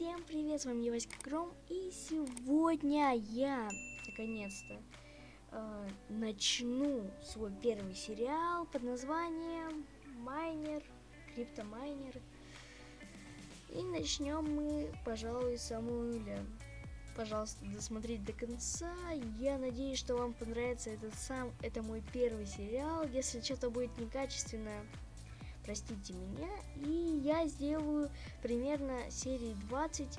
Всем привет, с вами я Васька Кром, и сегодня я, наконец-то, э, начну свой первый сериал под названием Майнер, Криптомайнер. И начнем мы, пожалуй, с самого нуля. Пожалуйста, досмотрите до конца. Я надеюсь, что вам понравится этот сам, это мой первый сериал. Если что-то будет некачественно, простите меня. И я сделаю примерно серии 20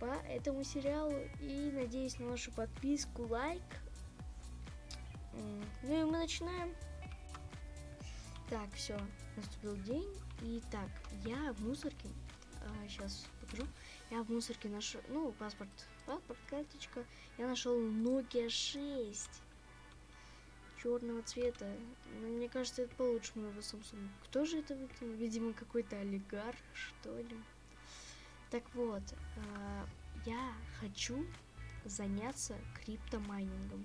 по этому сериалу. И надеюсь на вашу подписку, лайк. Ну и мы начинаем. Так, все, наступил день. И так, я в мусорке. А, сейчас покажу. Я в мусорке нашел, ну, паспорт, паспорт, карточка. Я нашел Nokia 6 черного цвета. Но мне кажется, это получше моего Samsung. Кто же это выкинул? Видимо, какой-то олигарх, что ли. Так вот, э, я хочу заняться криптомайнингом.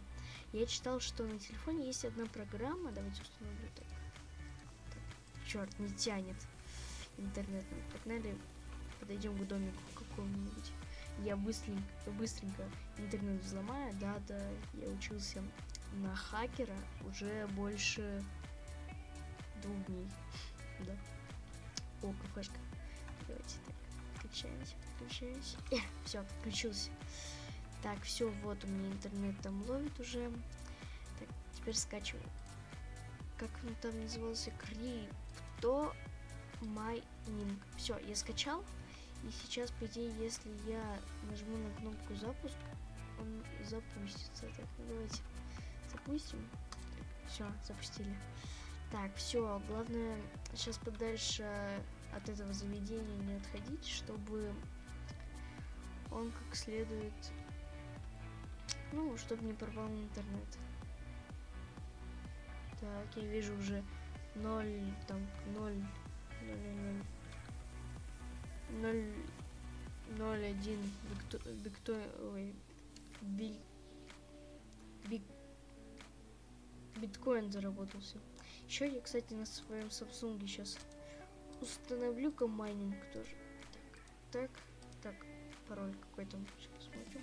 Я читал, что на телефоне есть одна программа. Давайте установлю так. так черт, не тянет интернет. Погнали, подойдем к домику какому-нибудь. Я быстренько, быстренько интернет взломаю. Да, да, я учился на хакера уже больше двух дней. Да. О, кафешка. Давайте так. Включаемся, подключаемся. Э, все, подключился. Так, все, вот у меня интернет там ловит уже. Так, теперь скачиваю. Как он там назывался? Крипто майнинг. Все, я скачал. И сейчас, по идее, если я нажму на кнопку запуск, он запустится. Так, ну давайте запустим. Все, запустили. Так, все, главное сейчас подальше от этого заведения не отходить, чтобы он как следует, ну, чтобы не порвал интернет. Так, я вижу уже 0, там, 0, 0, 0, 0, 0, 1, бикто, бикто, ой, бик, биткоин заработался. Еще я, кстати, на своем Samsung сейчас установлю-ка майнинг тоже. Так, так, так, пароль какой там, сейчас посмотрим.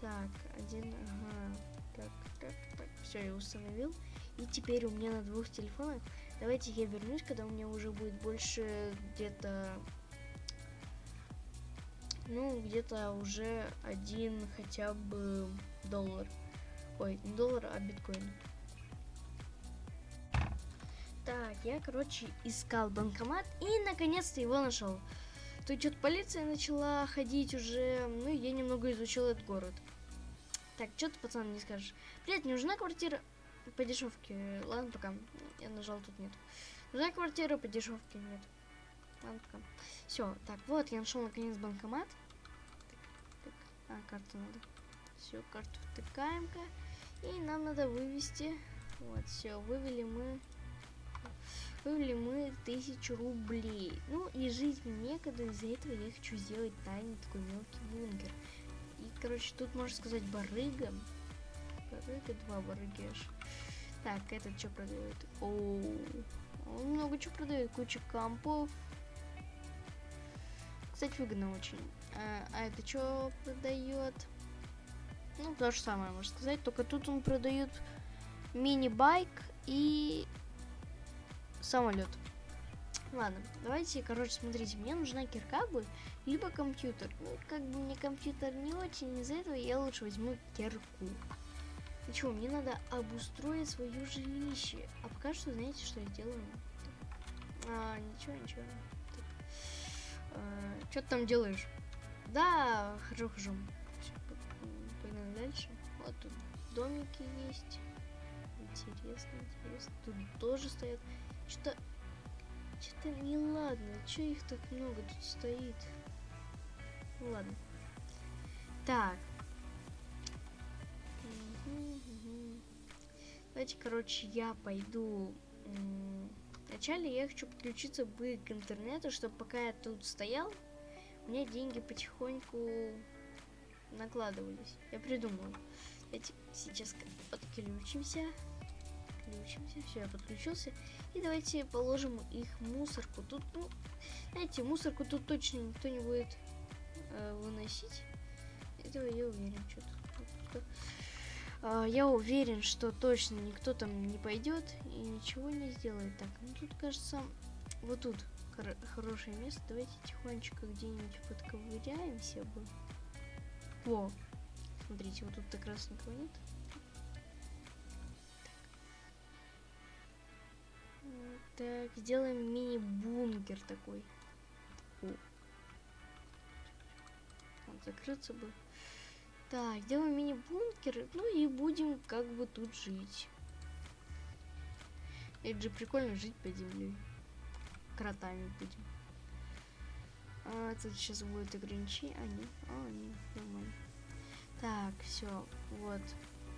Так, один, ага, так, так, так, все, я установил. И теперь у меня на двух телефонах. Давайте я вернусь, когда у меня уже будет больше где-то, ну, где-то уже один хотя бы доллар. Ой, не доллар, а биткоин. Так, я, короче, искал банкомат и наконец-то его нашел. Тут что-то полиция начала ходить уже, ну, я немного изучил этот город. Так, что ты, пацан, не скажешь? Привет, не нужна квартира по дешевке? Ладно, пока. Я нажал, тут нет. Нужна квартира по дешевке? Нет. Ладно, пока. Все, так, вот, я нашел наконец банкомат. Так, так. А, карту надо. Все, карту втыкаем-ка. И нам надо вывести. Вот, все, вывели мы Вывели мы тысячу рублей. Ну и жить мне некогда, из-за этого я хочу сделать тайный такой мелкий бункер. И, короче, тут можно сказать барыга. Барыга, два барыги аж. Так, этот что продает? О, он много чего продает, куча компов. Кстати, выгодно очень. А, а это что продает? Ну, то же самое, можно сказать, только тут он продает мини-байк и самолет. Ладно, давайте, короче, смотрите, мне нужна кирка будет, либо компьютер. Ну, как бы мне компьютер не очень, из-за этого я лучше возьму кирку. Ну что, мне надо обустроить свое жилище. А пока что, знаете, что я делаю? А, ничего, ничего. А, что ты там делаешь? Да, хожу, хожу. Погнали дальше. Вот тут домики есть. Интересно, интересно. Тут тоже стоят. Что-то... Что-то неладно. Че их так много тут стоит? Ладно. Так. Давайте, короче, я пойду... Вначале я хочу подключиться бы к интернету, чтобы пока я тут стоял, у меня деньги потихоньку накладывались. Я придумал. Давайте сейчас подключимся подключимся. Все, я подключился. И давайте положим их мусорку. Тут, ну, знаете, мусорку тут точно никто не будет э, выносить. Этого я уверен. Что-то. А, я уверен, что точно никто там не пойдет и ничего не сделает. Так, ну тут кажется, вот тут хор хорошее место. Давайте тихонечко где-нибудь подковыряемся бы. Во, смотрите, вот тут как раз никого нет. Так, сделаем мини-бункер такой. О. Вот, закрыться бы. Так, делаем мини-бункер, ну и будем как бы тут жить. Это же прикольно жить под землей. Кротами будем. А, тут сейчас будет ограничение. А, нет. А, нет, нормально. Так, все, вот.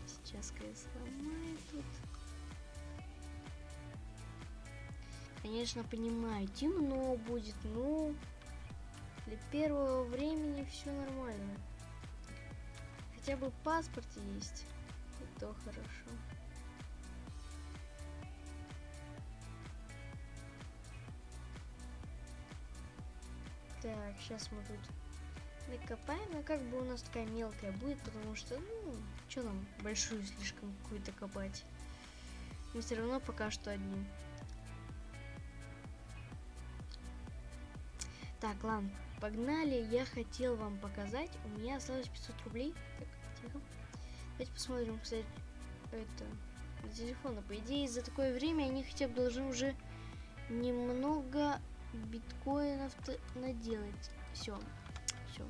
Сейчас я сломаю тут. Конечно, понимаю, темно будет, но для первого времени все нормально. Хотя бы паспорт есть, и то хорошо. Так, сейчас мы тут накопаем, но как бы у нас такая мелкая будет, потому что, ну, что нам большую слишком какую-то копать. Мы все равно пока что одни. Так, ладно, погнали. Я хотел вам показать. У меня осталось 500 рублей. Так, тихо. Давайте посмотрим, кстати, это, телефона. По идее, за такое время они хотя бы должны уже немного биткоинов наделать. Все, все.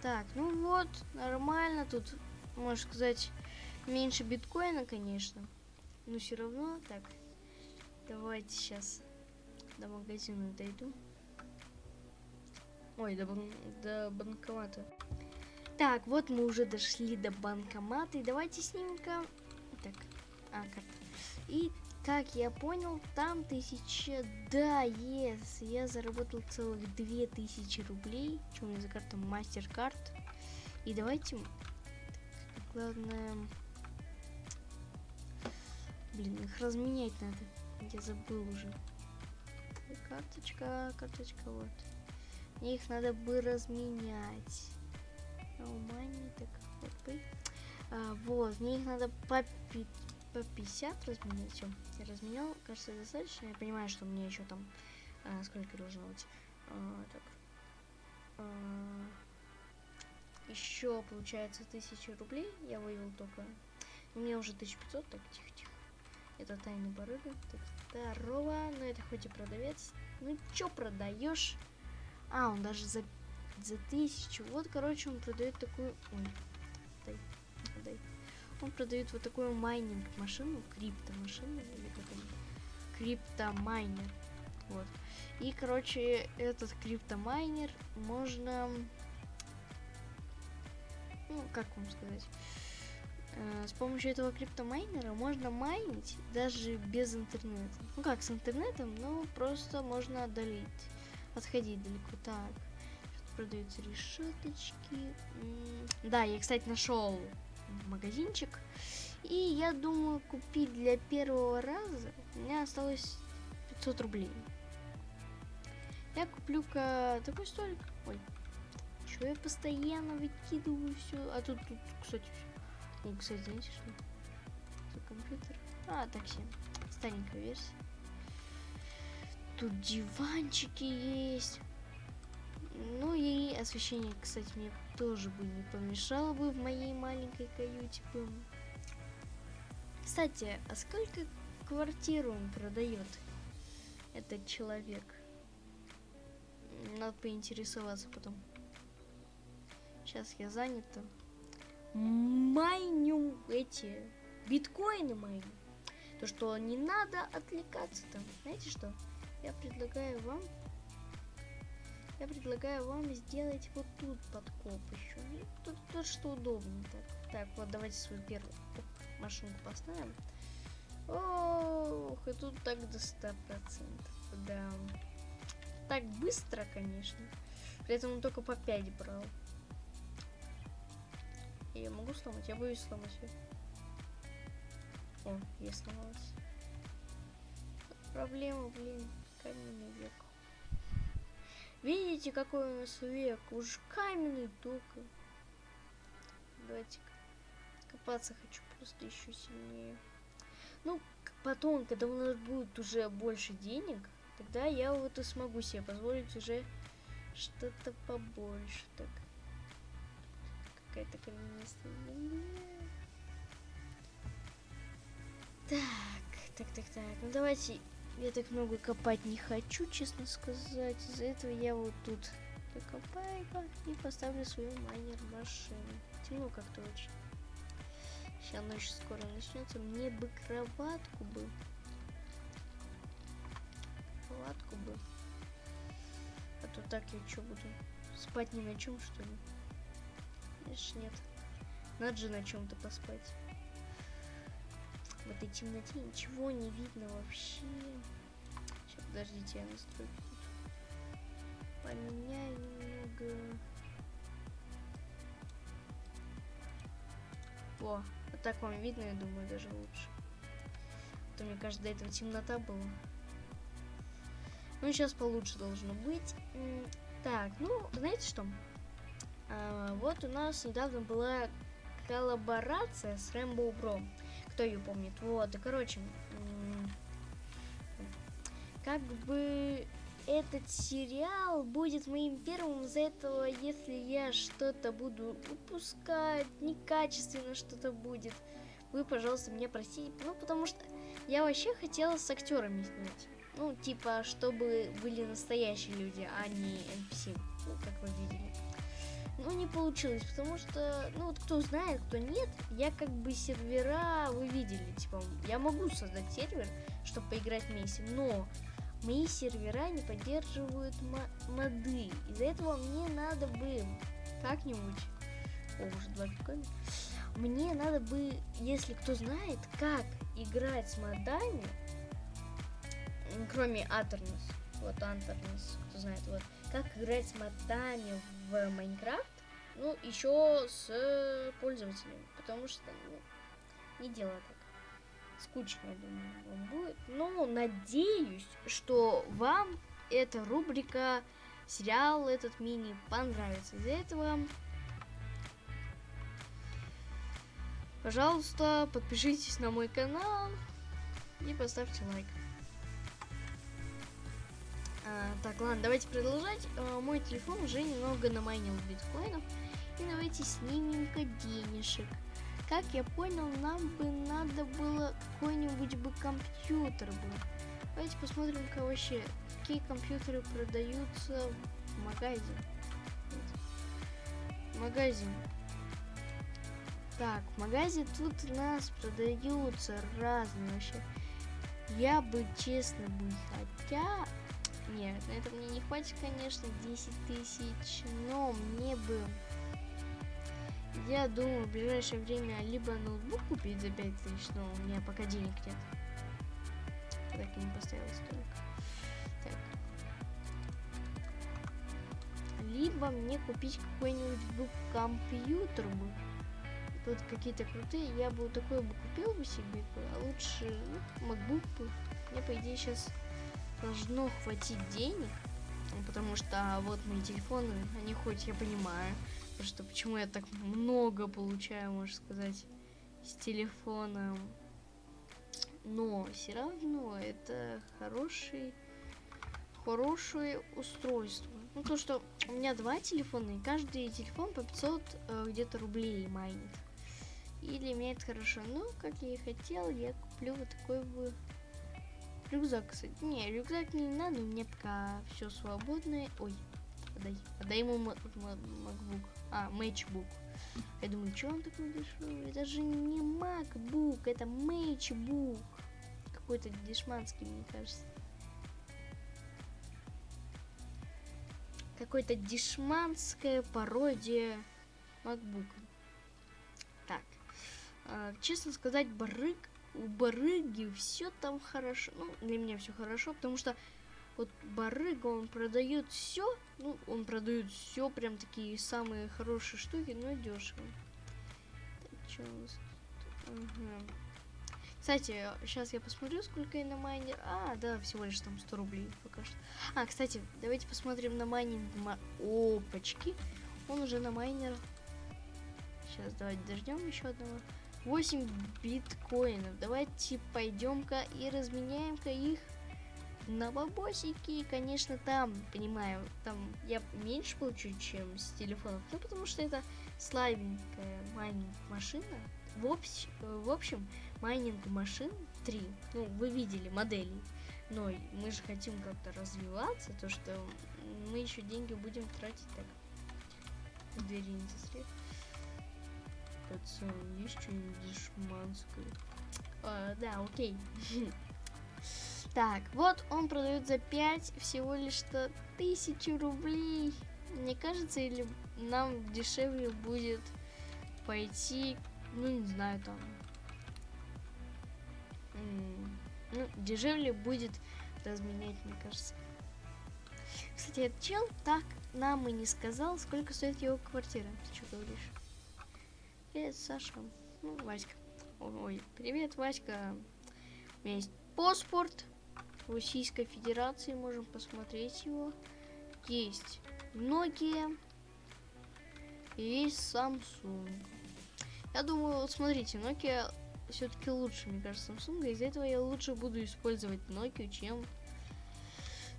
Так, ну вот, нормально. Тут, можно сказать, меньше биткоина, конечно. Но все равно, так, давайте сейчас до магазина дойду. Ой, до, бан до банкомата. Так, вот мы уже дошли до банкомата. И давайте снимем-ка... Так, а, карта. И, как я понял, там тысяча... Да, yes, я заработал целых две тысячи рублей. Что у меня за карта? Мастер-карт. И давайте... Главное... Блин, их разменять надо. Я забыл уже. Карточка, карточка, вот. Мне их надо бы разменять. Money, так, вот бы. А, вот, мне их надо по, по 50 разменять. Я разменял, кажется, достаточно. Я понимаю, что мне еще там а, сколько должно быть. А, так. А, еще получается 1000 рублей. Я вывел только. У меня уже 1500, так тихо-тихо. Это тайный барыга. Так, здорово. Ну, это хоть и продавец. Ну, чё продаешь? А, он даже за, за тысячу. Вот, короче, он продает такую... Ой, дай, дай. Он продает вот такую майнинг машину, крипто-машину, или как он? Криптомайнер. Вот. И, короче, этот криптомайнер можно... Ну, как вам сказать? Э, с помощью этого криптомайнера можно майнить даже без интернета. Ну как с интернетом, но просто можно отдалить, отходить далеко. Так, продаются решеточки. Да, я, кстати, нашел магазинчик. И я думаю купить для первого раза. У меня осталось 500 рублей. Я куплю-ка такой столик. Ой, что я постоянно выкидываю все. А тут, тут, кстати, и, кстати, знаете что? За компьютер. А, такси. Старенькая версия. Тут диванчики есть. Ну и освещение, кстати, мне тоже бы не помешало бы в моей маленькой каюте. Кстати, а сколько квартиру он продает, этот человек? Надо поинтересоваться потом. Сейчас я занята майню эти биткоины майню. То, что не надо отвлекаться там. Знаете что? Я предлагаю вам я предлагаю вам сделать вот тут подкоп еще. Ну, тут, тут что удобно. Так, так вот давайте свою первую машинку поставим. Ох, и тут так до 100%. Да. Так быстро, конечно. При этом он только по 5 брал. Я могу сломать? Я боюсь сломать ее. О, я сломалась. Проблема, блин, каменный век. Видите, какой у нас век? Уж каменный только. Давайте копаться хочу просто еще сильнее. Ну, потом, когда у нас будет уже больше денег, тогда я вот и смогу себе позволить уже что-то побольше. Так. Какая-то земля. Так, так, так, так. Ну давайте. Я так много копать не хочу, честно сказать. Из-за этого я вот тут покопаю и поставлю свою майнер машину. Темно как-то очень. Сейчас ночь скоро начнется. Мне бы кроватку бы. Кроватку бы. А то так я что буду? Спать ни на чем, что ли? Конечно, нет. Надо же на чем-то поспать. В этой темноте ничего не видно вообще. Сейчас, подождите, я настройки тут поменяю немного. О, вот так вам видно, я думаю, даже лучше. А то мне кажется, до этого темнота была. Ну, сейчас получше должно быть. Так, ну, знаете что? А, вот у нас недавно была коллаборация с Rainbow Bro. Кто ее помнит? Вот, и короче, как бы этот сериал будет моим первым из-за этого, если я что-то буду упускать, некачественно что-то будет. Вы, пожалуйста, меня простите. Ну, потому что я вообще хотела с актерами снять. Ну, типа, чтобы были настоящие люди, а не NPC, ну, как вы видели. Ну, не получилось, потому что, ну, вот кто знает, кто нет, я как бы сервера, вы видели, типа, я могу создать сервер, чтобы поиграть вместе, но мои сервера не поддерживают моды. Из-за этого мне надо бы как-нибудь... О, уже два биткоина. Мне надо бы, если кто знает, как играть с модами, кроме Атернес, вот Антернес, кто знает, вот, как играть с модами в Майнкрафт, ну, еще с пользователями, потому что, ну, не дело так скучно, я думаю, вам будет. Но надеюсь, что вам эта рубрика, сериал этот мини понравится. Из-за этого, пожалуйста, подпишитесь на мой канал и поставьте лайк. А, так, ладно, давайте продолжать. А, мой телефон уже немного намайнил биткоинов. И давайте снимем-ка денежек. Как я понял, нам бы надо было какой-нибудь бы компьютер был. Давайте посмотрим-ка вообще, какие компьютеры продаются в магазине. Магазин. Так, в магазе тут у нас продаются разные вообще. Я бы, честно бы, хотя... Нет, на это мне не хватит, конечно, 10 тысяч, но мне бы я думаю в ближайшее время либо ноутбук купить за 5000, но у меня пока денег нет. Так и не поставил столик. Так. Либо мне купить какой-нибудь компьютер бы. Тут какие-то крутые. Я бы такой бы купил бы себе, а лучше ну, MacBook бы. Мне, по идее, сейчас должно хватить денег. Потому что вот мои телефоны, они хоть я понимаю, Просто почему я так много получаю, можно сказать, с телефона. Но все равно это хороший, хорошее устройство. Ну, то, что у меня два телефона, и каждый телефон по 500 э, где-то рублей майнит. И для меня это хорошо. Но, как я и хотел, я куплю вот такой бы рюкзак, кстати. Не, рюкзак не надо, у меня пока все свободное. Ой, подай, подай ему MacBook. А, Matchbook. Я думаю, что он такой дешевый? Это же не MacBook, это Matchbook. Какой-то дешманский, мне кажется. Какой-то дешманская пародия MacBook. Так. Э, честно сказать, барык, у барыги все там хорошо. Ну, для меня все хорошо, потому что вот барыга, он продает все, ну, он продает все, прям такие самые хорошие штуки, но дешево. Так. Кстати, сейчас я посмотрю, сколько я на майнер. А, да, всего лишь там 100 рублей пока что. А, кстати, давайте посмотрим на майнинг. Ма... Опачки. Он уже на майнер. Сейчас давайте дождем еще одного. 8 биткоинов. Давайте пойдем-ка и разменяем-ка их на бабосики. Конечно, там, понимаю, там я меньше получу, чем с телефонов. Ну, потому что это слабенькая майнинг машина. В, общ... в общем, майнинг машин 3. Ну, вы видели модели. Но мы же хотим как-то развиваться, то что мы еще деньги будем тратить так. Двери не застрель. Пацан, есть что-нибудь дешманское? А, да, окей. Так, вот он продает за 5 всего лишь-то тысячу рублей. Мне кажется, или нам дешевле будет пойти, ну не знаю, там. Ну, дешевле будет разменять, мне кажется. Кстати, этот чел так нам и не сказал, сколько стоит его квартира. Ты что говоришь? Привет, Саша. Ну, Васька. Ой, привет, Васька. У меня есть паспорт Российской Федерации. Можем посмотреть его. Есть Nokia. Есть Samsung. Я думаю, вот смотрите, Nokia все-таки лучше, мне кажется, Samsung. Из-за этого я лучше буду использовать Nokia, чем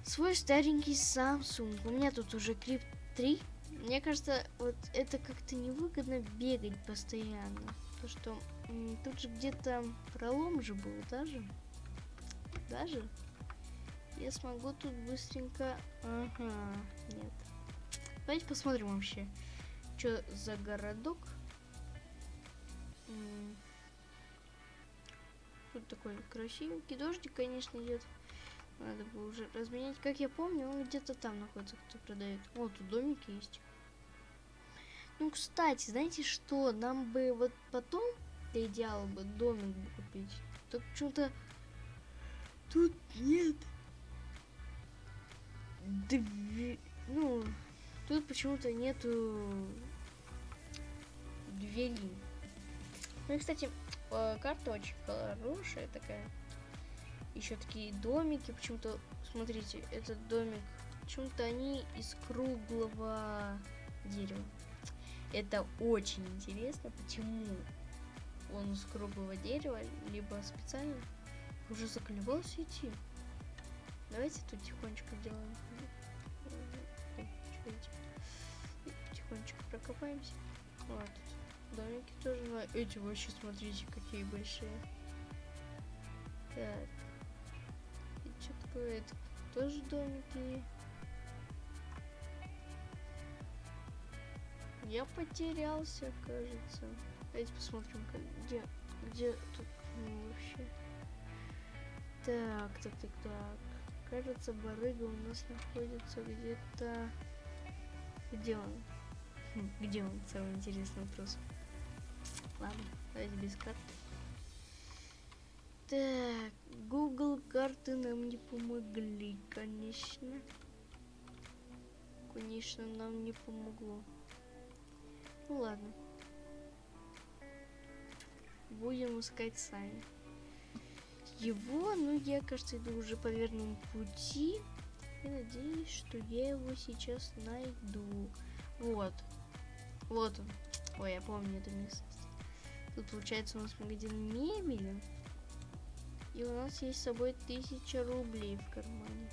свой старенький Samsung. У меня тут уже Clip 3 мне кажется, вот это как-то невыгодно бегать постоянно. То, что тут же где-то пролом же был, даже. Даже. Я смогу тут быстренько... Ага, нет. Давайте посмотрим вообще, что за городок. Тут такой красивенький дождик, конечно, идет. Надо бы уже разменять. Как я помню, он где-то там находится, кто продает. Вот, тут домики есть. Ну, кстати, знаете что? Нам бы вот потом, для идеала бы, домик бы купить. Так что-то тут нет. Дви... Ну, тут почему-то нету двери. Ну и, кстати, э, карта очень хорошая такая. Еще такие домики. Почему-то, смотрите, этот домик, почему-то они из круглого дерева. Это очень интересно, почему он из круглого дерева, либо специально уже заколебался идти. Давайте тут тихонечко сделаем. Потихонечку прокопаемся. Вот. Домики тоже. Эти вообще, смотрите, какие большие. Так. И что такое? Это тоже домики. Я потерялся, кажется. Давайте посмотрим, где, где тут ну, вообще. Так, так, так, так. Кажется, барыга у нас находится где-то... Где он? Хм, где он? Самый интересный вопрос. Ладно, давайте без карты. Так, Google карты нам не помогли, конечно. Конечно, нам не помогло. Ну ладно. Будем искать сами. Его, ну я, кажется, иду уже по верному пути. И надеюсь, что я его сейчас найду. Вот. Вот он. Ой, я помню это место. Тут получается у нас магазин мебели. И у нас есть с собой тысяча рублей в кармане.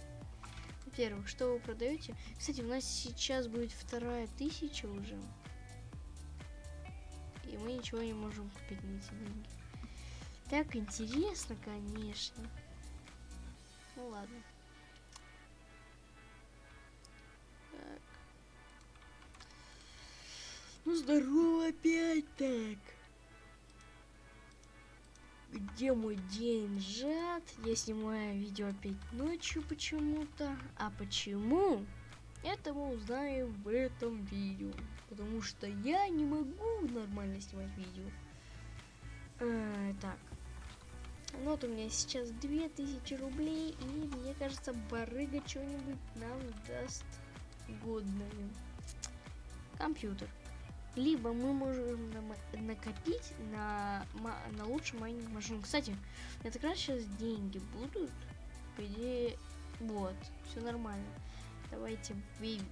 Во-первых, что вы продаете? Кстати, у нас сейчас будет вторая тысяча уже и мы ничего не можем купить на эти деньги. Так интересно, конечно. Ну ладно. Так. Ну здорово опять так. Где мой деньжат? Я снимаю видео опять ночью почему-то. А почему? Это мы узнаем в этом видео. Потому что я не могу нормально снимать видео. А, так. Ну вот у меня сейчас 2000 рублей. И мне кажется, барыга что-нибудь нам даст годное. Компьютер. либо мы можем накопить на, на лучшую майнинг машину. Кстати, это как раз сейчас деньги будут. По идее, вот, все нормально. Давайте выведем.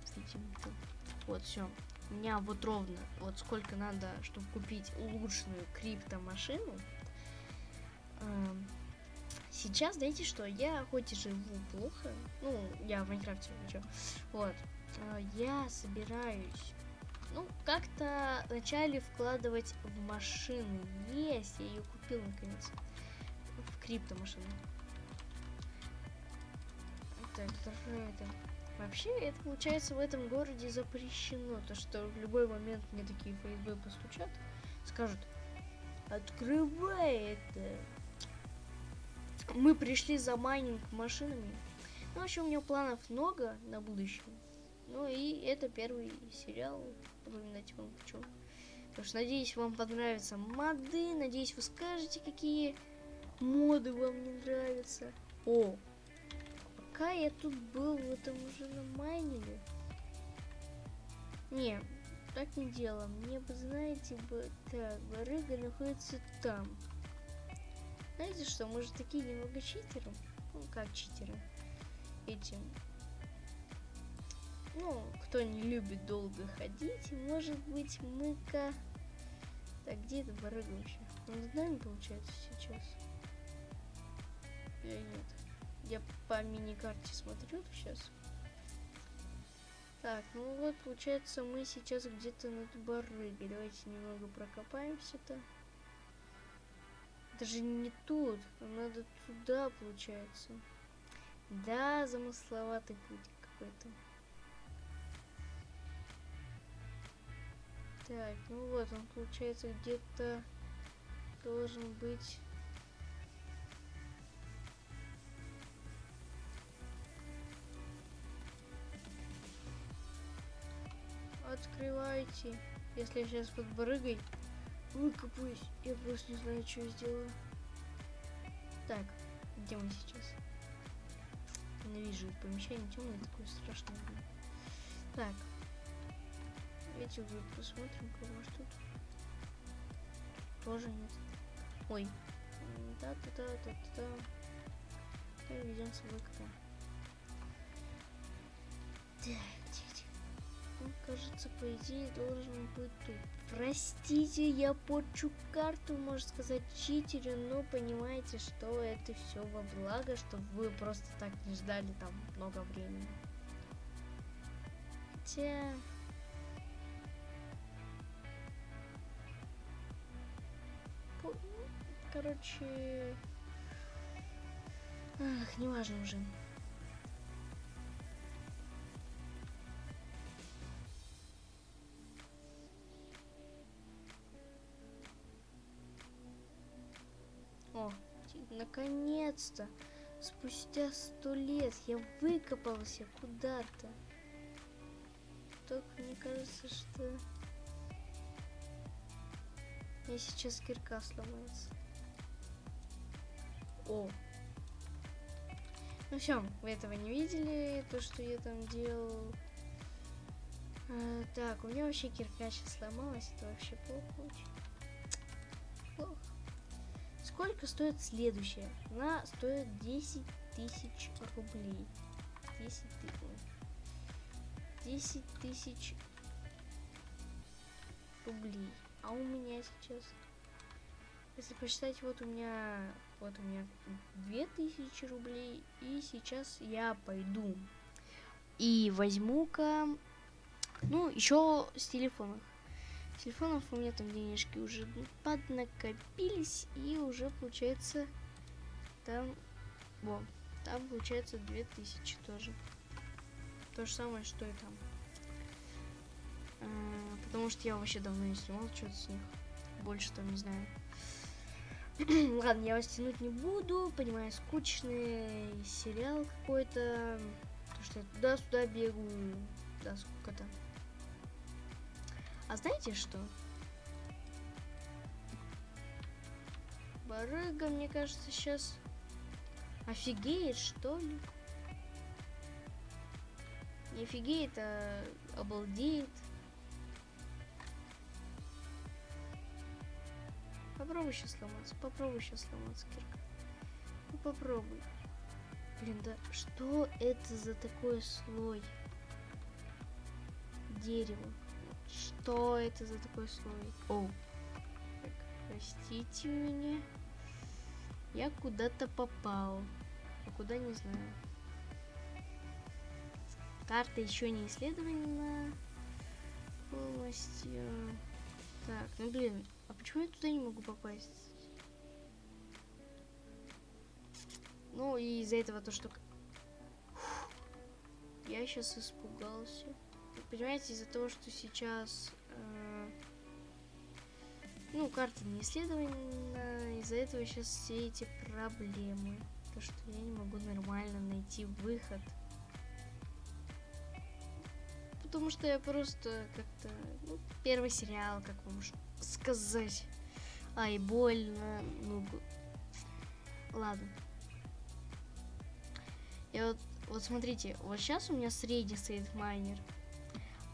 Вот, все. У меня вот ровно, вот сколько надо, чтобы купить улучшенную криптомашину. Эм, Сейчас, знаете что, я хоть и живу плохо, ну, я в Майнкрафте ничего, вот, э, я собираюсь, ну, как-то вначале вкладывать в машины. Есть, я ее купил наконец, в криптомашину. Так, даже это... Вообще, это получается в этом городе запрещено, то что в любой момент мне такие ФСБ постучат, скажут, открывай это, мы пришли за майнинг машинами. Ну, в общем, у меня планов много на будущее. Ну и это первый сериал. Напоминать вам хочу. Потому что надеюсь, вам понравятся моды. Надеюсь, вы скажете, какие моды вам не нравятся. О! Пока я тут был, вы там уже намайнили. Не, так не дело. Мне бы, знаете, бы... Так, барыга находится там. Знаете что, мы же такие немного читеры. Ну, как читеры. Эти. Ну, кто не любит долго ходить, может быть, мы-ка... Так, где эта барыга вообще? Он с нами, получается, сейчас? Или нет? Я по мини-карте смотрю сейчас. Так, ну вот, получается, мы сейчас где-то над барыгой. Давайте немного прокопаемся-то. Даже не тут, надо туда, получается. Да, замысловатый путь какой-то. Так, ну вот он, получается, где-то должен быть... Открывайте. Если я сейчас под выкопаюсь. Я просто не знаю, что я сделаю. Так, где мы сейчас? Ненавижу помещение темное, такое страшное. Так. Давайте уже посмотрим, кого может тут. Тоже нет. Ой. Да-да-да-да-да. Ведем с собой кота. Так. Он, кажется, по идее должен быть тут. Простите, я порчу карту, можно сказать, читерю, но понимаете, что это все во благо, чтобы вы просто так не ждали там много времени. Хотя... По- Короче... Ах, неважно уже. Наконец-то! Спустя сто лет я выкопался куда-то. Только мне кажется, что... Мне сейчас кирка сломается. О! Ну все, вы этого не видели, то, что я там делал. А, так, у меня вообще кирка сейчас сломалась, это вообще плохо очень. Сколько стоит следующая? Она стоит 10 тысяч рублей. 10 тысяч. 10 тысяч рублей. А у меня сейчас... Если посчитать, вот у меня... Вот у меня 2000 рублей. И сейчас я пойду. И возьму-ка... Ну, еще с телефонов. Телефонов у меня там денежки уже поднакопились. И уже получается... Там... Во. Там получается 2000 тоже. То же самое, что и там. А, потому что я вообще давно не снимал что-то с них. Больше там не знаю. Ладно, я вас тянуть не буду. Понимаю, скучный сериал какой-то. То, что я туда-сюда бегаю. Да, сколько-то. А знаете что? Барыга, мне кажется, сейчас офигеет, что ли? Не офигеет, а обалдеет. попробуй сейчас сломаться. Попробуй сейчас сломаться, Кирка. Ну попробуй. Блин, да что это за такой слой? Дерево. Что это за такой слой? О. Так, простите меня. Я куда-то попал. А куда не знаю. Карта еще не исследована полностью. Так, ну блин, а почему я туда не могу попасть? Ну и из-за этого то, что... Фух, я сейчас испугался. Понимаете, из-за того, что сейчас... Э, ну, карта не исследована, из-за этого сейчас все эти проблемы. То, что я не могу нормально найти выход потому что я просто как-то... Ну, первый сериал, как вам сказать. Ай, больно. Ну, ладно. Я вот, вот смотрите, вот сейчас у меня средний стоит майнер.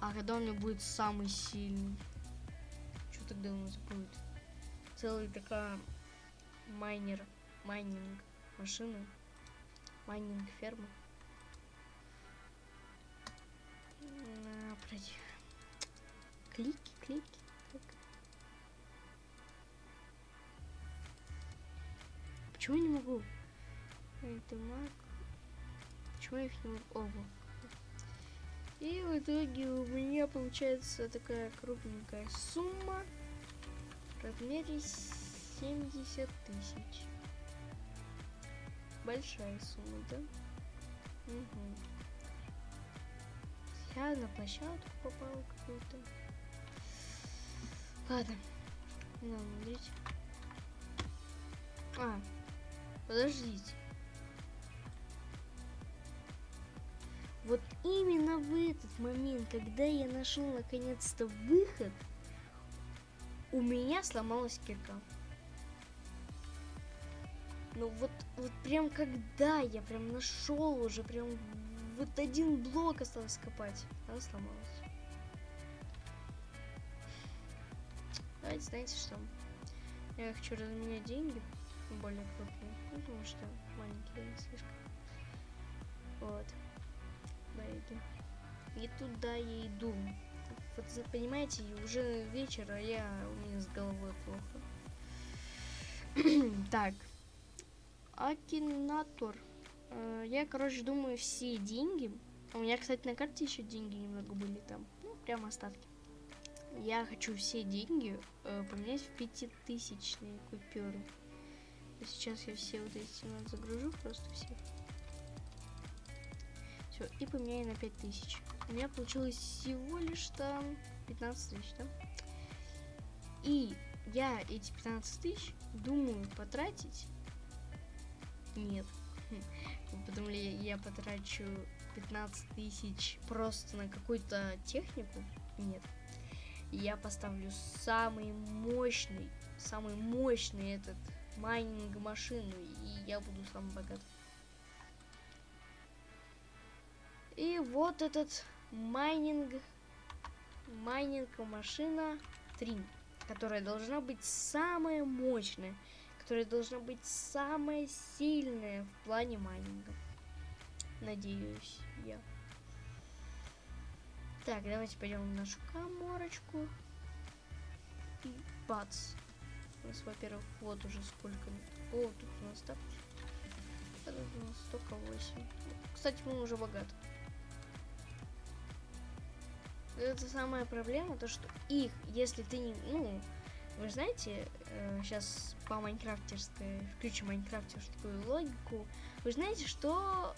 А когда у меня будет самый сильный? Что тогда у нас будет? Целый такая майнер, майнинг машина, майнинг ферма. пройти. Клики, клики. Так. Почему я не могу? Это маг. Почему я их не могу? Ого. И в итоге у меня получается такая крупненькая сумма в размере 70 тысяч. Большая сумма, да? Угу. Я на площадку попал какую-то. Ладно. Надо смотреть. А, подождите. Вот именно в этот момент, когда я нашел наконец-то выход, у меня сломалась кирка. Ну вот, вот прям когда я прям нашел уже прям вот один блок осталось копать. Она сломалась. Давайте, знаете что? Я хочу разменять деньги более крупные, ну, потому что маленькие слишком. Вот. Байги. И туда я иду. Вот понимаете, уже вечер, а я у меня с головой плохо. так. Акинатор. Э, я, короче, думаю, все деньги... У меня, кстати, на карте еще деньги немного были там. Ну, прямо остатки. Я хочу все деньги э, поменять в пятитысячные купюры. Сейчас я все вот эти вот загружу, просто все. Все, и поменяю на 5000. У меня получилось всего лишь там 15 тысяч, да? И я эти 15 тысяч думаю потратить... Нет. Потом ли я потрачу 15 тысяч просто на какую-то технику? Нет. Я поставлю самый мощный, самый мощный этот майнинг машину, и я буду самый богатый. И вот этот майнинг, майнинг машина 3, которая должна быть самая мощная которая должна быть самая сильная в плане майнинга. Надеюсь я. Так, давайте пойдем в нашу коморочку. И бац. У нас, во-первых, вот уже сколько. О, тут у нас так. Тут у нас столько 8. Кстати, мы уже богаты. Это самая проблема, то что их, если ты не, ну, вы знаете, сейчас э, по майнкрафтерской, включим майнкрафтерскую логику, вы знаете, что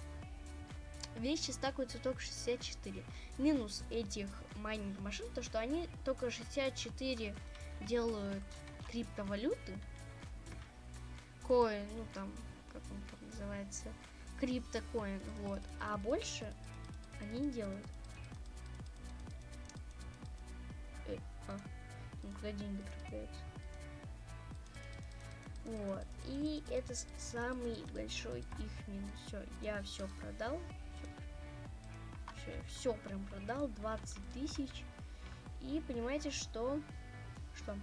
вещи стакаются только 64. Минус этих майнинг машин, то что они только 64 делают криптовалюты. Коин, ну там, как он там называется, криптокоин, вот. А больше они не делают. Куда деньги пропадаются? Вот. И это самый большой их минус. Все, я все продал. Все, все прям продал. 20 тысяч. И понимаете, что... Что?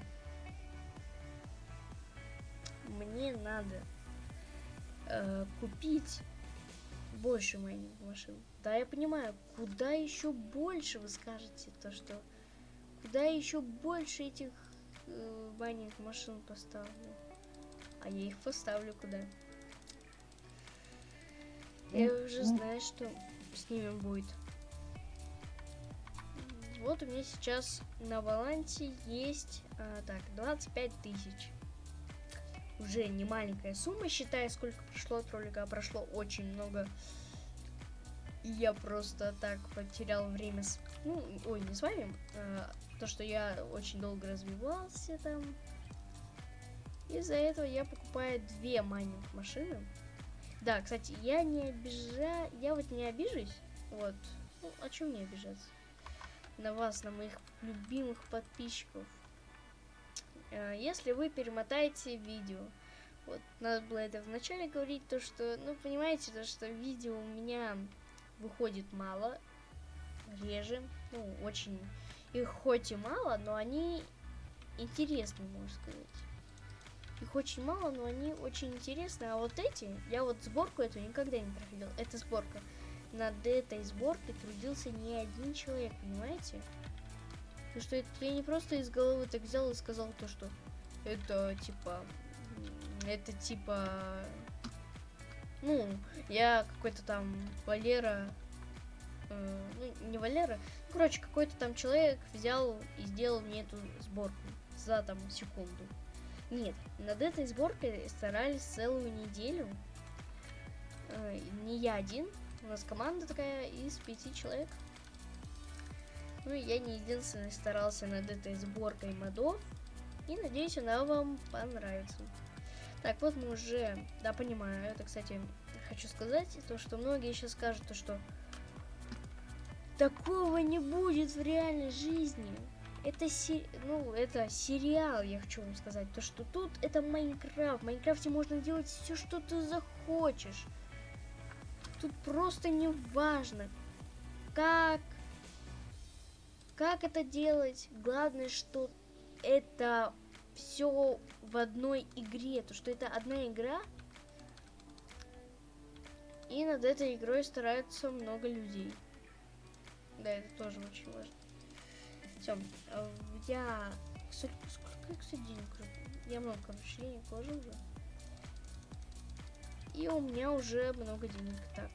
мне надо э, купить больше майнинг машин. Да, я понимаю, куда еще больше вы скажете то, что куда еще больше этих э, майнинг машин поставлю. А я их поставлю куда? Я уже знаю, что с ними будет. Вот у меня сейчас на балансе есть а, так 25 тысяч. Уже не маленькая сумма, считая, сколько прошло от ролика, а прошло очень много. И я просто так потерял время с... Ну, ой, не с вами, а, то, что я очень долго развивался там. Из-за этого я покупаю две майнинг машины. Да, кстати, я не обижаю, я вот не обижусь, вот, ну, о чем мне обижаться? На вас, на моих любимых подписчиков. Э, если вы перемотаете видео, вот, надо было это вначале говорить, то что, ну, понимаете, то что видео у меня выходит мало, реже, ну, очень, их хоть и мало, но они интересны, можно сказать. Их очень мало, но они очень интересны. А вот эти, я вот сборку эту никогда не проходил. Это сборка. Над этой сборкой трудился не один человек, понимаете? Потому что это я не просто из головы так взял и сказал то, что это типа... Это типа... Ну, я какой-то там Валера... Э, ну, не Валера. Ну, короче, какой-то там человек взял и сделал мне эту сборку за там секунду. Нет, над этой сборкой старались целую неделю. Э, не я один. У нас команда такая из пяти человек. Ну и я не единственный старался над этой сборкой модов. И надеюсь, она вам понравится. Так, вот мы уже... Да, понимаю. Это, кстати, хочу сказать, то, что многие сейчас скажут, то, что такого не будет в реальной жизни это, си... ну, это сериал, я хочу вам сказать. То, что тут это Майнкрафт. В Майнкрафте можно делать все, что ты захочешь. Тут просто не важно, как, как это делать. Главное, что это все в одной игре. То, что это одна игра. И над этой игрой стараются много людей. Да, это тоже очень важно. Все, э, я... Сколько, кстати, денег? Я много, короче, денег положил уже. И у меня уже много денег. Так.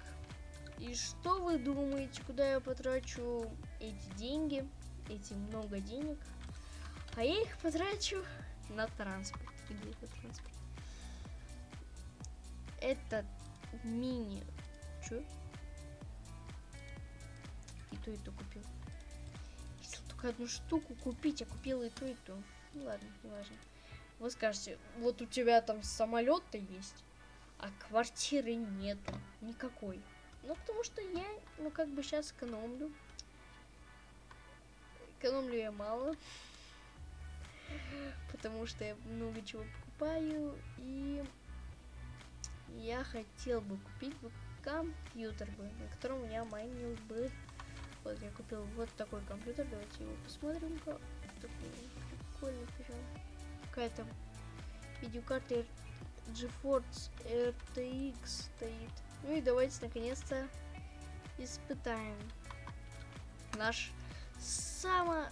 И что вы думаете, куда я потрачу эти деньги? Эти много денег? А я их потрачу на транспорт. Где это транспорт? Это мини... Чё? И и то купил одну штуку купить, а купила и то, и то. Ну ладно, не важно. Вы скажете, вот у тебя там самолет-то есть, а квартиры нету никакой. Ну, потому что я, ну, как бы сейчас экономлю. Экономлю я мало. Потому что я много чего покупаю. И я хотел бы купить бы компьютер бы, на котором у меня майнил бы вот я купил вот такой компьютер. Давайте его посмотрим-ка. Такой прикольный причем. Какая-то видеокарта GeForce RTX стоит. Ну и давайте наконец-то испытаем наш само...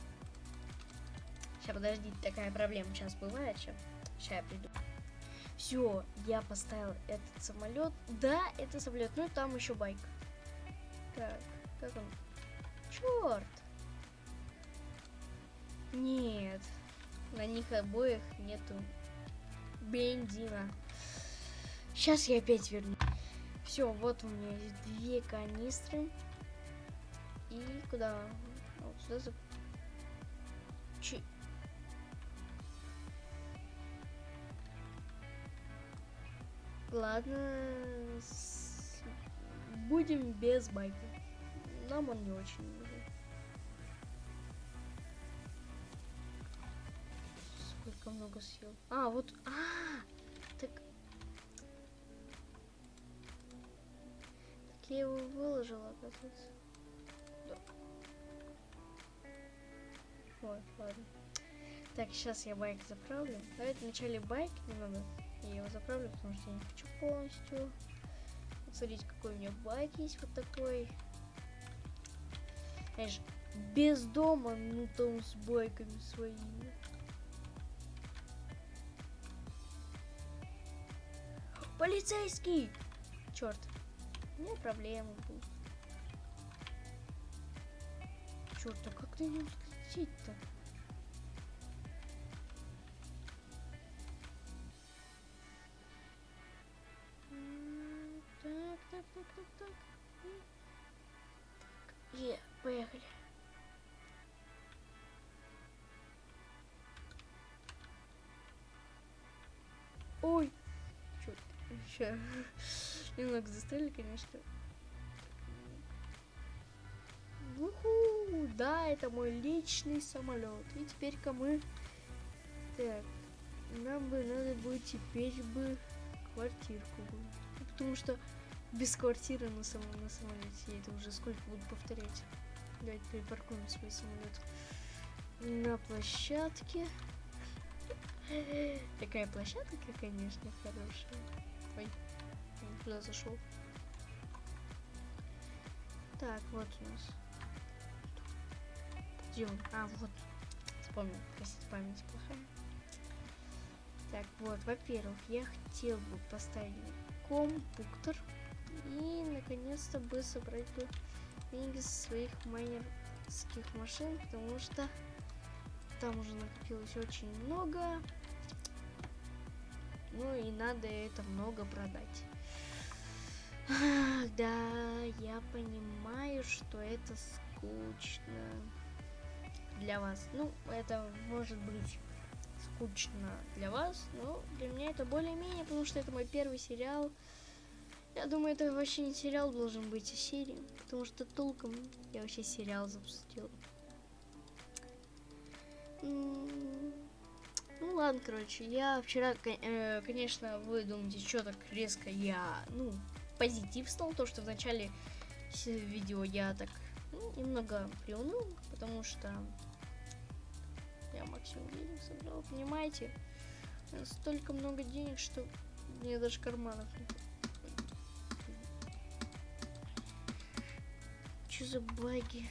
Сейчас, подождите, такая проблема сейчас бывает. Сейчас, сейчас я приду. Все, я поставил этот самолет. Да, это самолет. Ну и там еще байк. Так, как он? Черт! Нет, на них обоих нету бензина. Сейчас я опять верну. Все, вот у меня есть две канистры. И куда? Вот сюда за... Ч... Ладно, с... будем без байка. Нам он не очень Сколько много съел. А, вот. А, так. Так я его выложила, оказывается. Да. Ой, ладно. Так, сейчас я байк заправлю. Давайте вначале байк немного Я его заправлю, потому что я не хочу полностью. Смотрите, какой у меня байк есть вот такой. Знаешь, без дома, ну там с байками своими. Полицейский! Черт, у меня проблема будет. Черт, а как на нем взлететь-то? Так, так, так, так. Так, Е, поехали. Еще немного застряли, конечно. Уху, да, это мой личный самолет. И теперь-ка мы... Так, нам бы надо будет теперь бы квартирку. Потому что без квартиры на, самом, на самолете я это уже сколько буду повторять. Давайте припаркуем свой самолет на площадке. Такая площадка, конечно, хорошая. Ой, я туда зашел. Так, вот у нас. Он? А, вот. Вспомнил. Простите, память плохая. Так, вот, во-первых, я хотел бы поставить компьютер и наконец-то бы собрать бы деньги со своих майнерских машин, потому что там уже накопилось очень много. Ну и надо это много продать. Да, я понимаю, что это скучно для вас. Ну, это может быть скучно для вас, но для меня это более-менее, потому что это мой первый сериал. Я думаю, это вообще не сериал должен быть, а серия, потому что толком я вообще сериал запустил. М, Ну ладно, короче, я вчера, э, конечно, вы думаете, что так резко я, ну, позитив стал, то, что в начале видео я так ну, немного приуныл, потому что я максимум денег собрал, понимаете? Столько много денег, что мне даже карманов не Что за баги?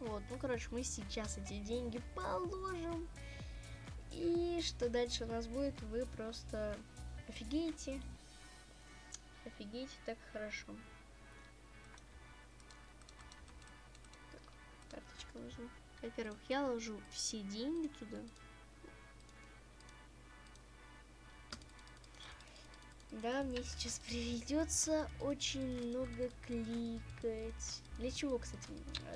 Вот, ну короче, мы сейчас эти деньги положим. И что дальше у нас будет, вы просто офигеете. Офигеете, так хорошо. Так, карточка нужна. Во-первых, я ложу все деньги туда. Да, мне сейчас придется очень много кликать. Для чего, кстати,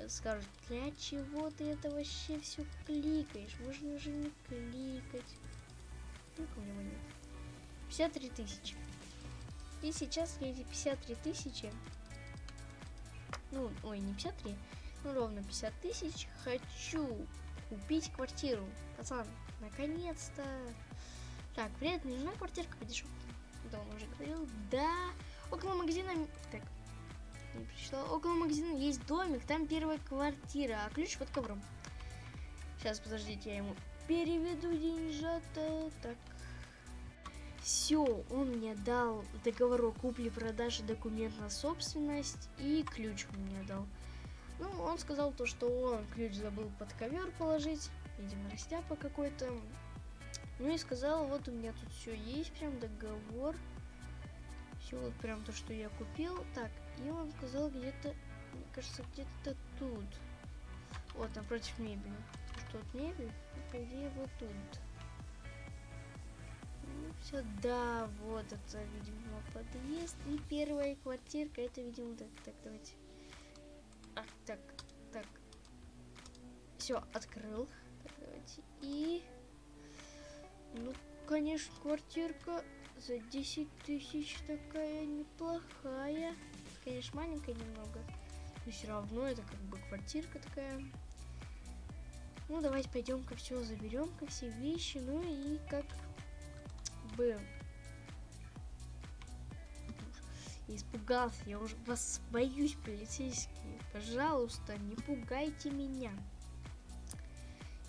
скажут, для чего ты это вообще все кликаешь? Можно же не кликать. Сколько у него нет? 53 тысячи. И сейчас эти 53 тысячи, ну, ой, не 53, ну, ровно 50 тысяч, хочу купить квартиру. Пацан, наконец-то. Так, привет, мне нужна квартирка подешевле. Да, он уже говорил. Да, около магазина... Так, не пришла. Около магазина есть домик, там первая квартира, а ключ под ковром. Сейчас, подождите, я ему переведу деньжата. Так. Все, он мне дал договор о купле-продаже, документ на собственность и ключ мне дал. Ну, он сказал то, что он ключ забыл под ковер положить, видимо, растяпа какой-то. Ну и сказал, вот у меня тут все есть, прям договор. Все вот прям то, что я купил. Так, и он сказал где-то, мне кажется, где-то тут. Вот, напротив мебели. Что тут мебель? По идее, вот тут. Ну, все, да, вот это, видимо, подъезд. И первая квартирка, это, видимо, так, так, давайте. А, так, так. Все, открыл. Так, давайте. И... Ну, конечно, квартирка за 10 тысяч такая неплохая. Конечно, маленькая немного. Но все равно это как бы квартирка такая. Ну, давайте пойдем-ка все заберем-ка все вещи. Ну и как бы... Испугался, я уже вас боюсь, полицейские. Пожалуйста, не пугайте меня.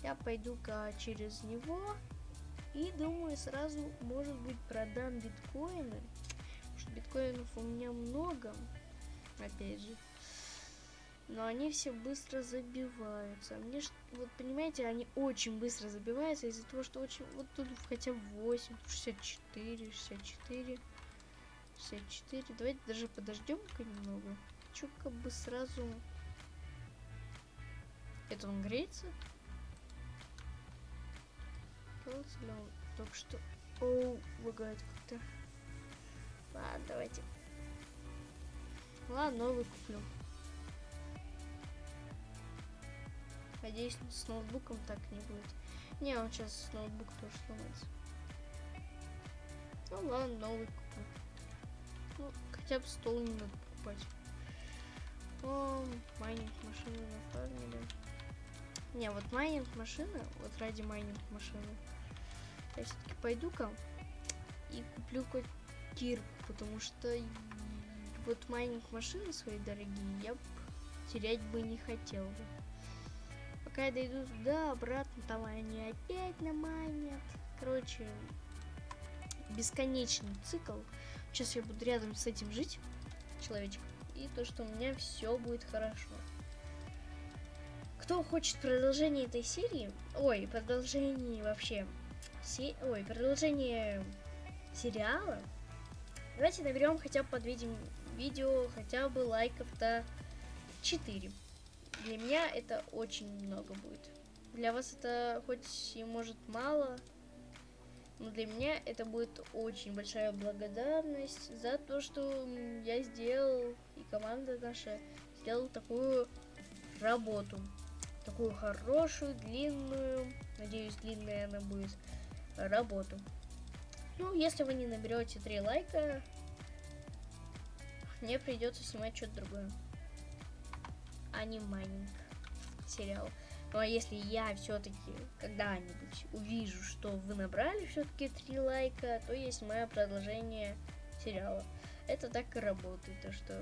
Я пойду-ка через него И думаю, сразу, может быть, продам биткоины. Потому что биткоинов у меня много, опять же. Но они все быстро забиваются. А мне, вот понимаете, они очень быстро забиваются из-за того, что очень... Вот тут хотя бы 8, 64, 64, 64. Давайте даже подождем-ка немного. Хочу как бы сразу... Это он греется? Ли он только что... Оу, лагает как-то. Ладно, давайте. Ладно, новый куплю. Надеюсь, с ноутбуком так не будет. Не, он сейчас ноутбук тоже сломается. Ну ладно, новый куплю. Ну, хотя бы стол не надо покупать. О, майнинг машины нафармили. Не, вот майнинг машины, вот ради майнинг машины, я все-таки пойду-ка и куплю кирку, потому что вот майнинг машины свои дорогие я терять бы не хотел бы. Пока я дойду туда, обратно, там они опять намайнят. Короче, бесконечный цикл. Сейчас я буду рядом с этим жить, человечек, и то, что у меня все будет хорошо. Кто хочет продолжение этой серии, ой, продолжение вообще, се... ой, продолжение сериала, давайте наберем хотя бы под видим видео хотя бы лайков-то 4. Для меня это очень много будет. Для вас это хоть и может мало, но для меня это будет очень большая благодарность за то, что я сделал, и команда наша сделала такую работу. Такую хорошую, длинную, надеюсь, длинная она будет, работу. Ну, если вы не наберете 3 лайка, мне придется снимать что-то другое а сериал. Ну а если я все-таки когда-нибудь увижу, что вы набрали все-таки три лайка, то есть мое продолжение сериала. Это так и работает, то что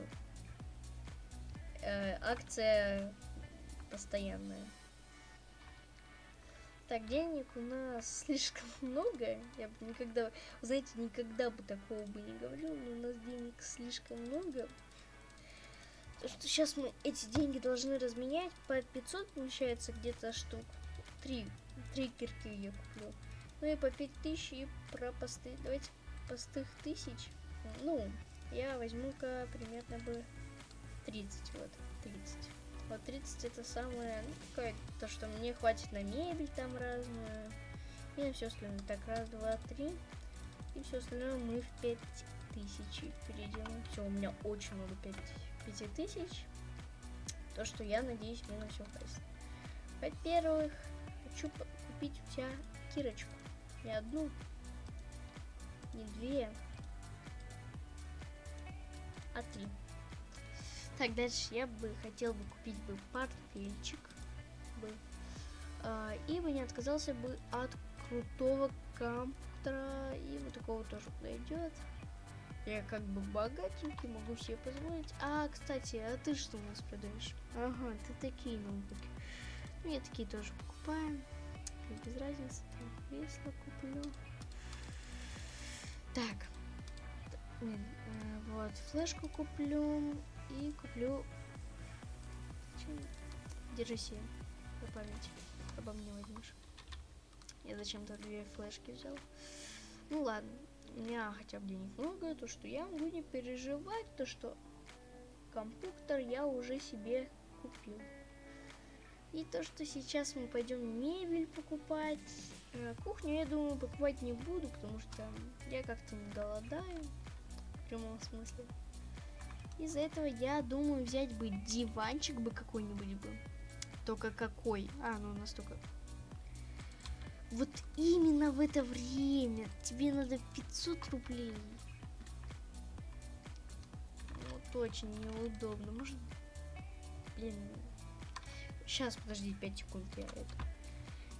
э, акция постоянная. Так, денег у нас слишком много. Я бы никогда, знаете, никогда бы такого бы не говорил, но у нас денег слишком много что сейчас мы эти деньги должны разменять. По 500 получается где-то штук. Три. Три кирки я куплю. Ну и по 5000 и про посты. Давайте постых тысяч. Ну, я возьму-ка примерно бы 30. Вот, 30. Вот 30 это самое, ну, то, что мне хватит на мебель там разную. И на все остальное. Так, раз, два, три. И все остальное мы в 5000 перейдем. Все, у меня очень много 5 5000. То, что я надеюсь, мне на все хватит. Во-первых, хочу купить у тебя кирочку. Не одну, не две, а три. Так, дальше я бы хотел бы купить бы портфельчик. Бы. А, и бы не отказался бы от крутого компьютера. И вот такого тоже подойдет. Я как бы богатенький, могу себе позволить. А, кстати, а ты что у нас продаешь? Ага, ты такие ноутбуки. Ну, я такие тоже покупаю. Без разницы, там кресло куплю. Так. Э, вот, флешку куплю и куплю... Держи себе по памяти. Обо мне возьмешь. Я зачем-то две флешки взял. Ну ладно, у меня хотя бы денег много, то что я могу не переживать, то что компьютер я уже себе купил. И то, что сейчас мы пойдем мебель покупать. Э, кухню, я думаю, покупать не буду, потому что я как-то не голодаю. В прямом смысле. Из-за этого я думаю взять бы диванчик бы какой-нибудь бы. Только какой? А, ну настолько вот именно в это время тебе надо 500 рублей. Вот очень неудобно. Может, блин. Сейчас, подожди, 5 секунд, я это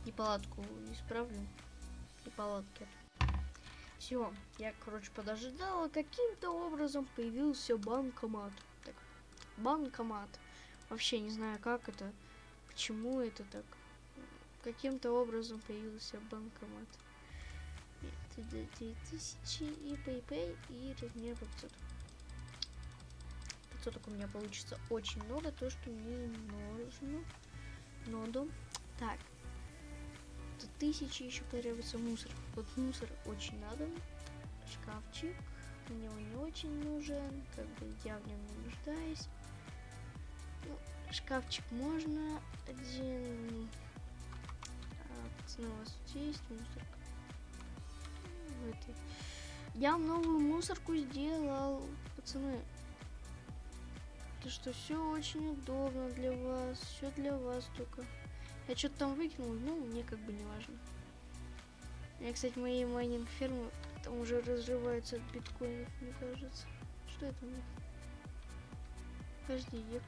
и палатку исправлю. И палатки. Все, я, короче, подождала. Каким-то образом появился банкомат. Так, банкомат. Вообще не знаю, как это, почему это так каким-то образом появился банкомат. Нет, 3000 и PayPay и размер по 500. 500 у меня получится очень много, то, что мне нужно. Ноду. Так. Тут тысячи еще потребуется мусор. Вот мусор очень надо. Шкафчик. Мне он не очень нужен. Как бы я в нем не нуждаюсь. Ну, шкафчик можно. Один. А, пацаны, у вас есть мусорка? В этой. Я новую мусорку сделал. Пацаны. Это что, все очень удобно для вас. Все для вас только. Я что-то там выкинул, ну, мне как бы не важно. Я, кстати, мои майнинг фермы там уже разрываются от биткоинов, мне кажется. Что это у них? Подожди, я...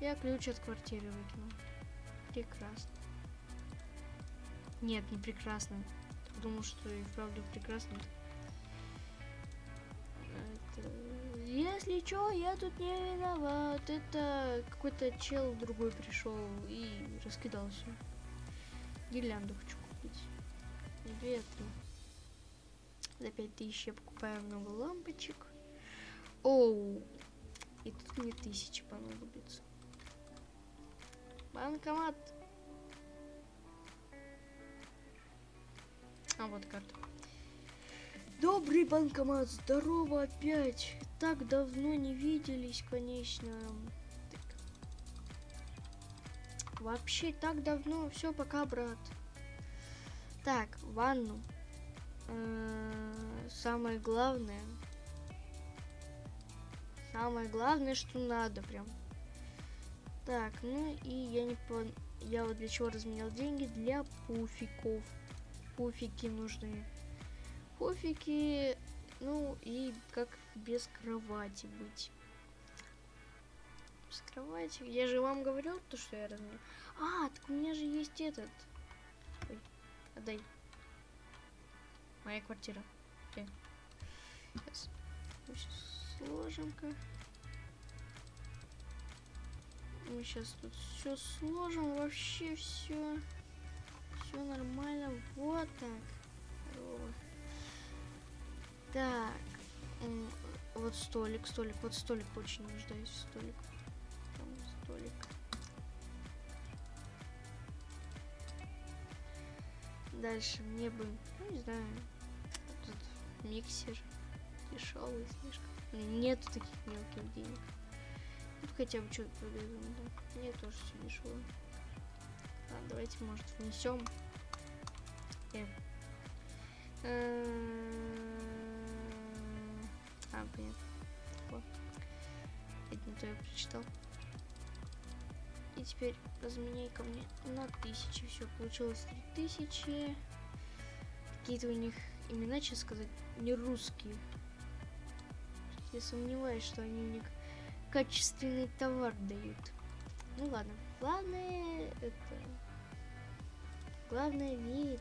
Я ключ от квартиры выкинул. Прекрасно. Нет, не прекрасно. Потому что и вправду прекрасно. Это... Если чё, я тут не виноват. Это какой-то чел другой пришел и раскидал все. Гирлянду хочу купить. Две, три. За пять тысяч я покупаю много лампочек. Оу. И тут мне тысячи понадобится. Банкомат. А вот карта. Добрый банкомат, здорово опять. Так давно не виделись, конечно. Так. Вообще так давно. Все, пока, брат. Так, ванну. Э, самое главное. Самое главное, что надо прям. Так, ну и я не пон... Я вот для чего разменял деньги? Для пуфиков. Пуфики нужны. Пуфики, ну и как без кровати быть. Без кровати. Я же вам говорил то, что я разменял. А, так у меня же есть этот. Ой, отдай. Моя квартира. Окей. Сейчас. Сложим-ка. Мы сейчас тут все сложим, вообще все. Все нормально. Вот так. Так. Вот столик, столик, вот столик очень нуждаюсь столик. Там столик. Дальше мне бы, ну не знаю, тут миксер дешевый слишком. Нету таких мелких денег. Тут хотя бы что-то продаю, да. Мне тоже все дешево. Ладно, давайте, может, внесем. Э. А, понятно. Вот. Это не то я прочитал. И теперь разменяй ко мне на тысячи. Все, получилось три тысячи. Какие-то у них имена, честно сказать, не русские. Я сомневаюсь, что они мне качественный товар дают. Ну ладно. Главное это... Главное верить.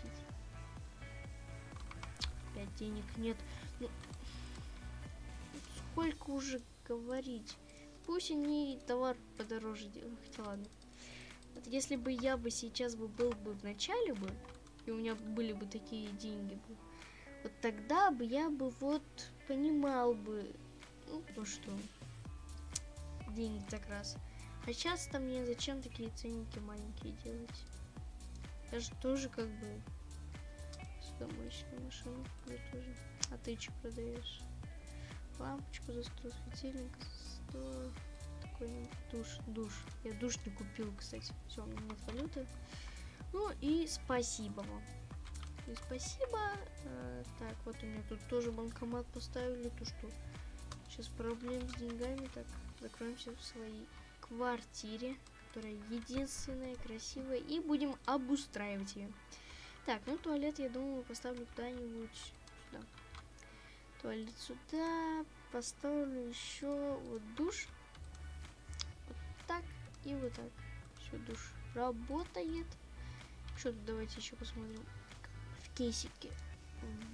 Опять денег нет. Ну, сколько уже говорить? Пусть они товар подороже делают. Хотя ладно. Вот если бы я бы сейчас бы был бы в начале бы, и у меня были бы такие деньги бы, вот тогда бы я бы вот понимал бы, ну, то что денег так раз. А сейчас там мне зачем такие ценники маленькие делать? Я же тоже как бы судомоечную машину я тоже. А ты что продаешь? Лампочку за 100, светильник за 100. Такой душ, душ. Я душ не купил, кстати. Все, у меня нет валюты. Ну и спасибо вам. И спасибо. А, так, вот у меня тут тоже банкомат поставили. То что сейчас проблем с деньгами. Так, закроемся в своей квартире, которая единственная, красивая. И будем обустраивать ее. Так, ну туалет, я думаю, поставлю куда-нибудь сюда. Туалет сюда. Поставлю еще вот душ. Вот так и вот так. Все, душ работает. Что тут давайте еще посмотрим. В кейсике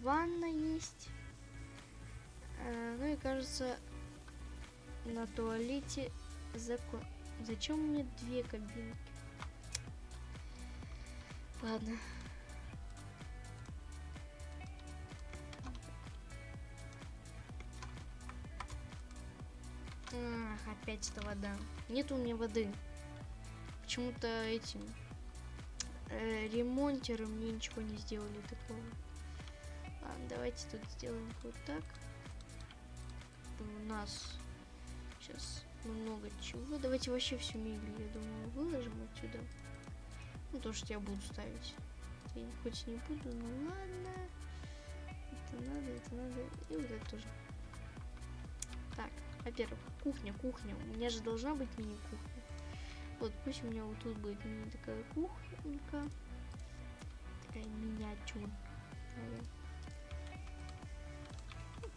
ванна есть. А, ну и кажется, на туалете закон. Зачем мне две кабинки? Ладно. Опять эта вода. Нет у меня воды. Почему-то этим э, ремонтеры мне ничего не сделали такого. Ладно, давайте тут сделаем вот так. У нас сейчас много чего. Давайте вообще всю мебель, я думаю, выложим отсюда. Ну, то, что я буду ставить. Я хоть не буду, но ладно. Это надо, это надо. И вот это тоже. Во-первых, кухня, кухня. У меня же должна быть мини-кухня. Вот, пусть у меня вот тут будет мини такая кухонька. Такая миниатюрная.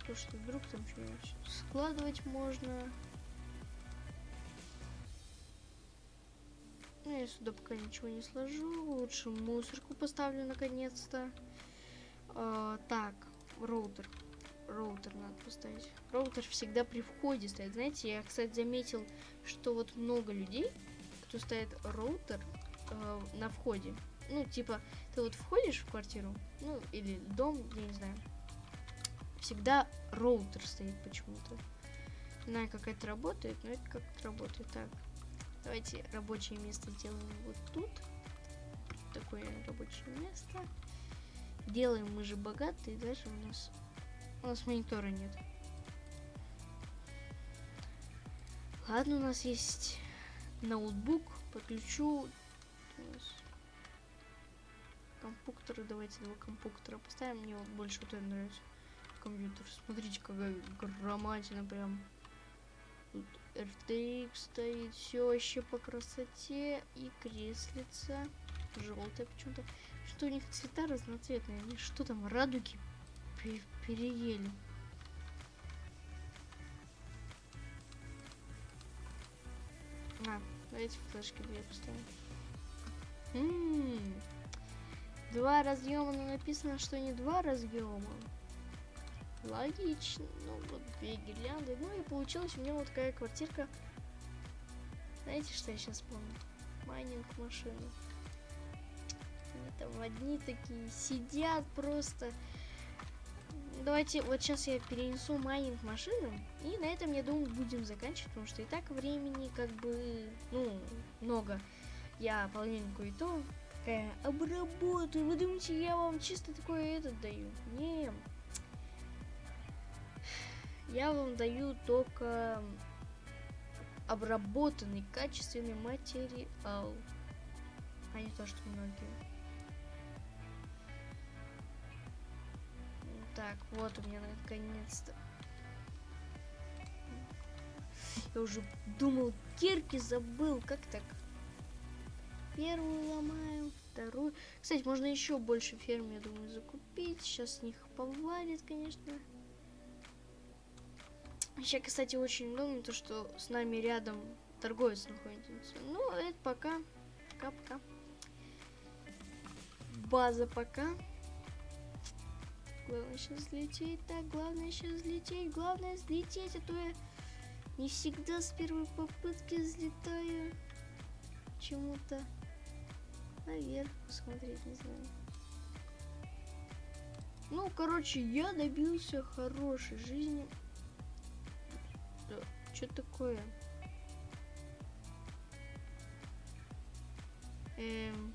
То, что вдруг там что-нибудь складывать можно. Ну, я сюда пока ничего не сложу. Лучше мусорку поставлю наконец-то. А, так, роутер. Роутер надо поставить. Роутер всегда при входе стоит. Знаете, я, кстати, заметил, что вот много людей, кто ставит роутер э, на входе. Ну, типа, ты вот входишь в квартиру, ну, или дом, я не знаю. Всегда роутер стоит почему-то. Не знаю, как это работает, но это как-то работает так. Давайте рабочее место сделаем вот тут. Такое рабочее место. Делаем мы же богатые, даже у нас у нас монитора нет. Ладно, у нас есть ноутбук. Подключу компьютеры. Давайте два компьютера поставим. Мне вот больше вот это нравится. Компьютер. Смотрите, какая громадина прям. Тут RTX стоит. Все вообще по красоте. И креслица. Желтая почему-то. Что у них цвета разноцветные. Они что там, радуги переели. А, давайте флешки две поставим. М -м -м. Два разъема, но написано, что не два разъема. Логично. Ну, вот две гирлянды. Ну и получилась у меня вот такая квартирка. Знаете, что я сейчас помню? Майнинг машины. Они там одни такие сидят просто давайте вот сейчас я перенесу майнинг машину. И на этом, я думаю, будем заканчивать, потому что и так времени как бы, ну, много. Я половинку и то такая обработаю. Вы думаете, я вам чисто такое этот даю? Не. Я вам даю только обработанный качественный материал, а не то, что многие. Так, вот у меня наконец-то. Я уже думал, кирки забыл. Как так? Первую ломаю, вторую. Кстати, можно еще больше ферм, я думаю, закупить. Сейчас с них повалит, конечно. Сейчас, кстати, очень удобно, то, что с нами рядом торговец находится. Ну, это пока. Пока-пока. База пока. Главное сейчас взлететь. Так, главное сейчас взлететь. Главное взлететь, а то я не всегда с первой попытки взлетаю. Чему-то наверх посмотреть, не знаю. Ну, короче, я добился хорошей жизни. Да, что такое? Эм,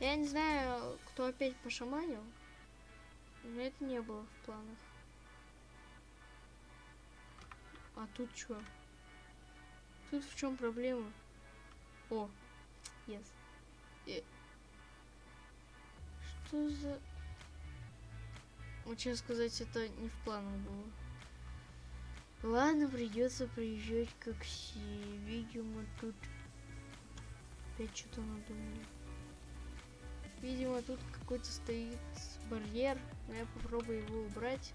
я не знаю, кто опять пошаманил. Но это не было в планах. А тут что? Тут в чем проблема? О, yes. И... Что за... Вот честно сказать, это не в планах было. Ладно, придется приезжать как все. Видимо, тут опять что-то надумали. Видимо, тут какой-то стоит барьер. Но я попробую его убрать.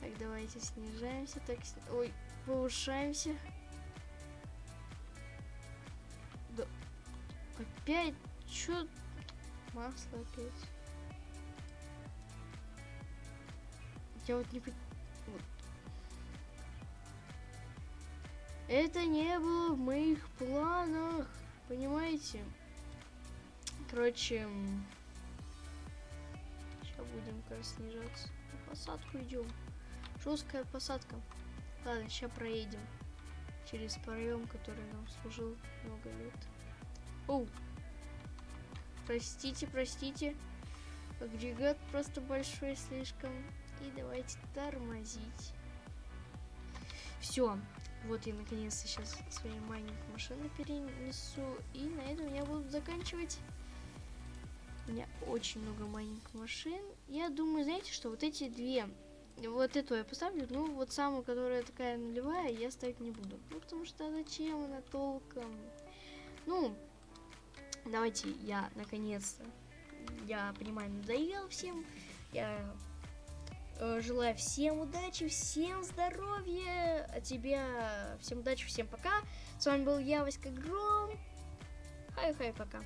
Так, давайте снижаемся. Так, сни... ой, повышаемся. Да. Опять? Чё? Масло опять. Я вот не... Это не было в моих планах. Понимаете? Короче, будем как снижаться. На посадку идем. Жесткая посадка. Ладно, сейчас проедем через проем, который нам служил много лет. Оу! Простите, простите. Агрегат просто большой слишком. И давайте тормозить. Все. Вот я наконец-то сейчас свои маленькие машины перенесу. И на этом я буду заканчивать. У меня очень много маленьких машин. Я думаю, знаете что, вот эти две, вот эту я поставлю, ну вот самую, которая такая нулевая, я ставить не буду. Ну потому что зачем она толком? Ну, давайте я наконец-то, я понимаю, надоел всем. Я э, желаю всем удачи, всем здоровья, а тебя всем удачи, всем пока. С вами был я, Васька Гром. Хай-хай, пока.